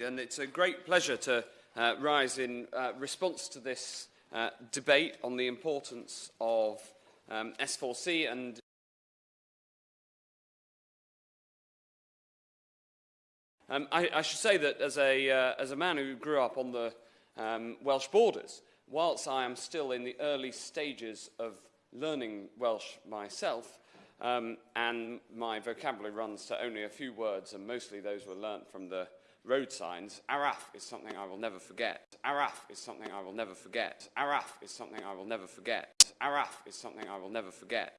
And it's a great pleasure to uh, rise in uh, response to this uh, debate on the importance of um, S4C and Um, I, I should say that as a, uh, as a man who grew up on the um, Welsh borders, whilst I am still in the early stages of learning Welsh myself, um, and my vocabulary runs to only a few words, and mostly those were learnt from the road signs, Araf is something I will never forget. Araf is something I will never forget. Araf is something I will never forget. Araf is something I will never forget.